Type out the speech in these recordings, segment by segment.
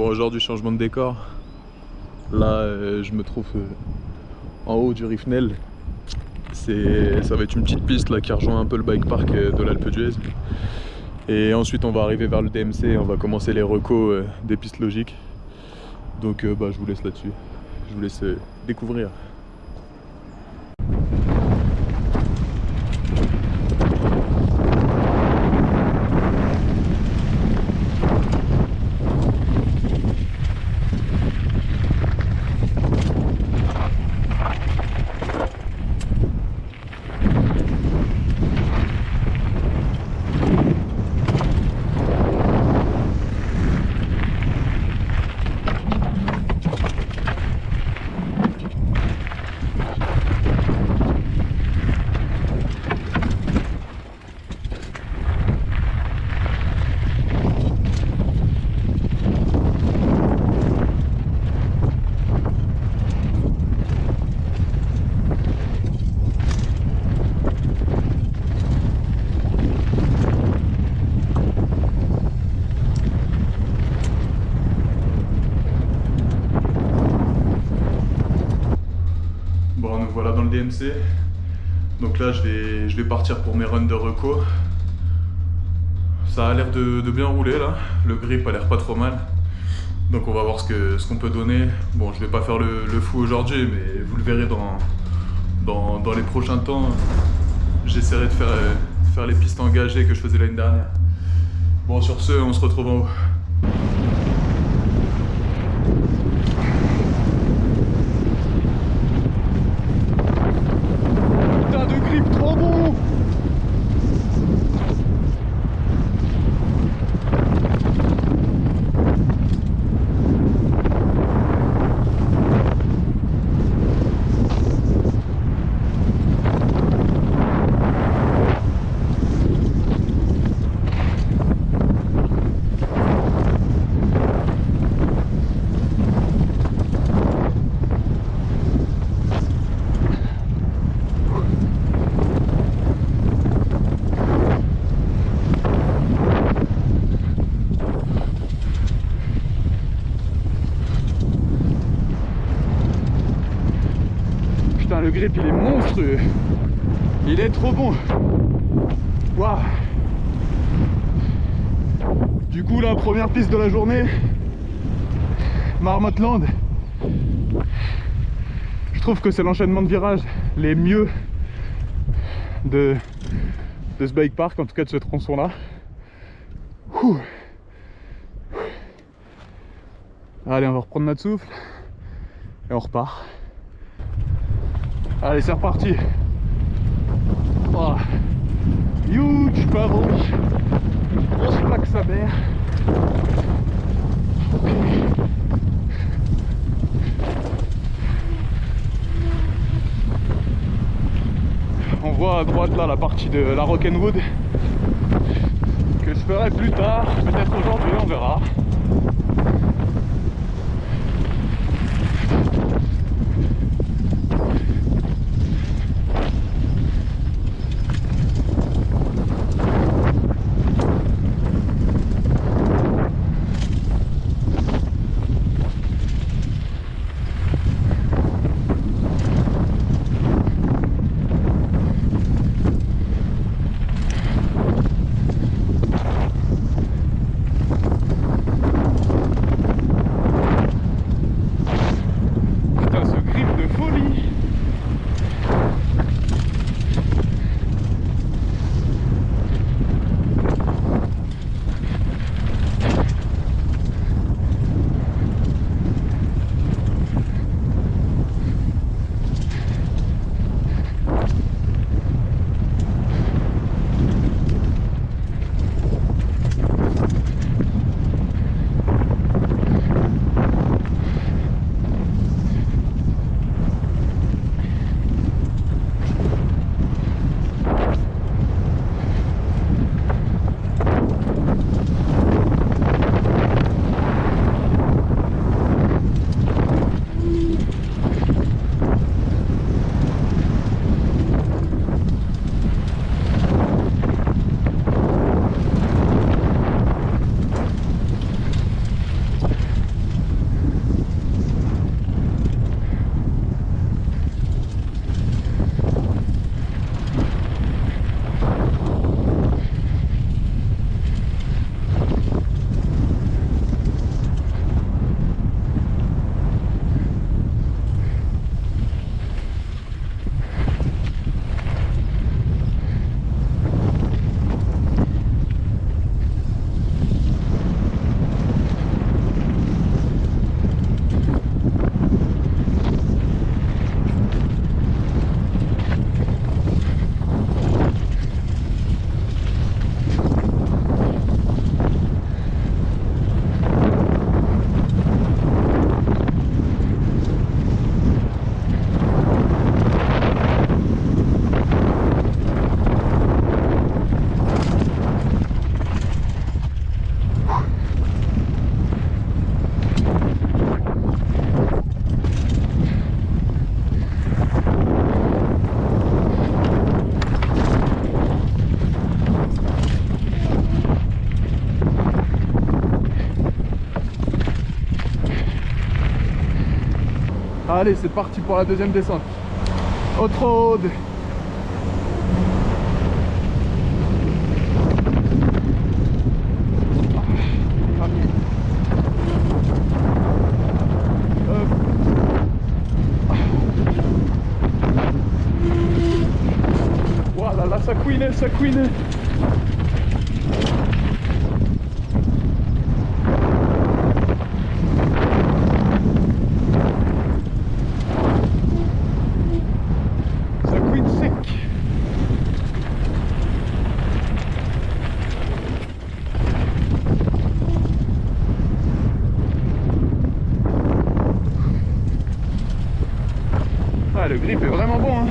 Bon aujourd'hui changement de décor. Là euh, je me trouve euh, en haut du Rifnel. Ça va être une petite piste là qui rejoint un peu le bike park euh, de l'Alpe d'Huez. Et ensuite on va arriver vers le DMC et on va commencer les recos des pistes logiques. Donc bah, je vous laisse là-dessus. Je vous laisse découvrir. Bon, nous voilà dans le DMC. Donc là, je vais, partir pour mes runs de reco. Ça a l'air de, bien rouler là. Le grip a l'air pas trop mal. Donc on va voir ce qu'on peut donner. Bon, je vais pas faire le, le fou aujourd'hui, mais vous le verrez dans, dans, dans les prochains temps. J'essaierai de faire, euh, faire les pistes engagées que je faisais l'année dernière. Bon, sur ce, on se retrouve en haut. Putain de grip trop bon Putain le grip il est monstrueux. Il est trop bon. Waouh. Du coup la première piste de la journée Marmotland Je trouve que c'est l'enchaînement de virages les mieux de, de ce bike park, en tout cas de ce tronçon là. Allez on va reprendre notre souffle et on repart. Allez, c'est reparti. Oh. Huge pavot. Grosse plaque sa mère. On voit à droite là la partie de la Rock'n'Wood que je ferai plus tard, peut-être aujourd'hui, on verra. Allez, c'est parti pour la deuxième descente. Haute road. Ah, Voilà, là ça couine, ça couine. Le grip est vraiment bon. Hein.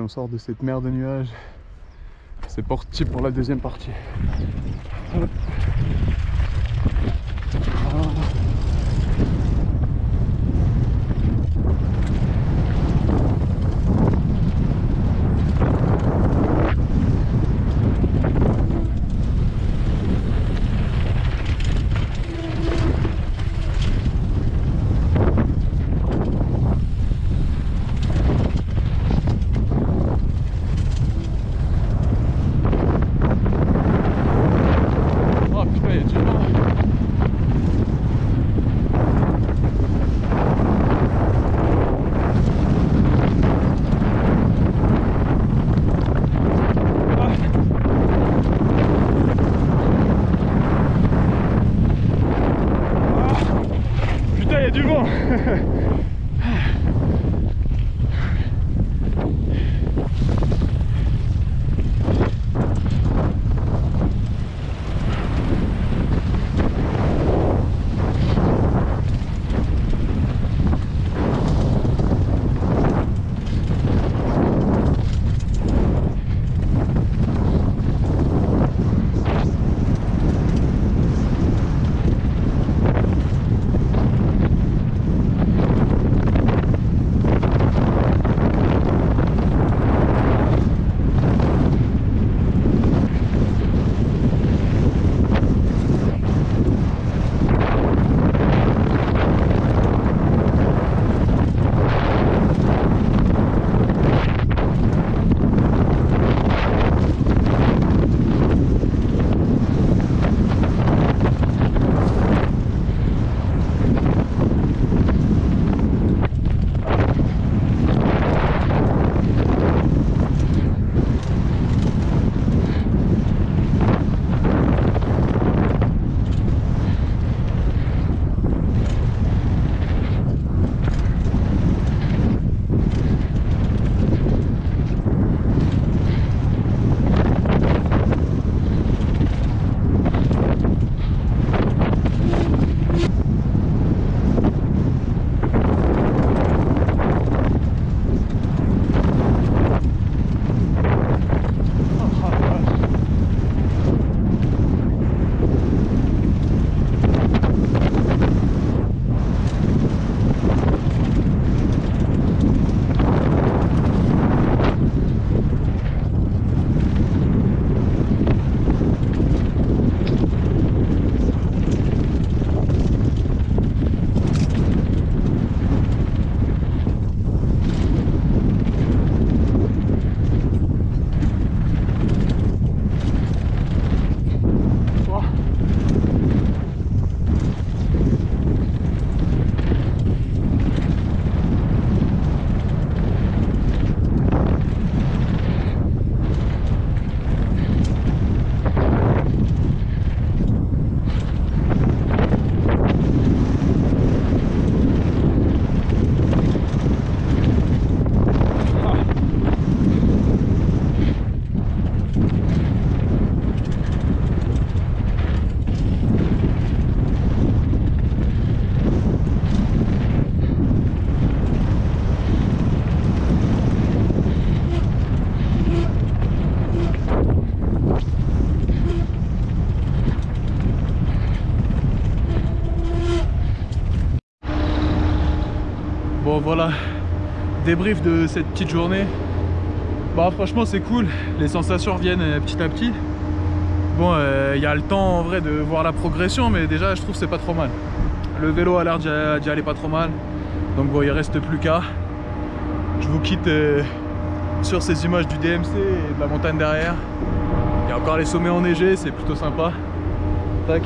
On sort de cette mer de nuages. C'est parti pour la deuxième partie. Voilà, débrief de cette petite journée. Bah franchement c'est cool, les sensations reviennent euh, petit à petit. Bon, il euh, y a le temps en vrai de voir la progression, mais déjà je trouve c'est pas trop mal. Le vélo a l'air d'y aller pas trop mal. Donc bon, il reste plus qu'à. Je vous quitte euh, sur ces images du DMC et de la montagne derrière. Il y a encore les sommets enneigés, c'est plutôt sympa. Tac.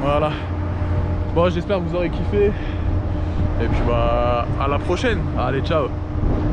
Voilà. Bon, j'espère que vous aurez kiffé. Et puis bah, à la prochaine. Allez, ciao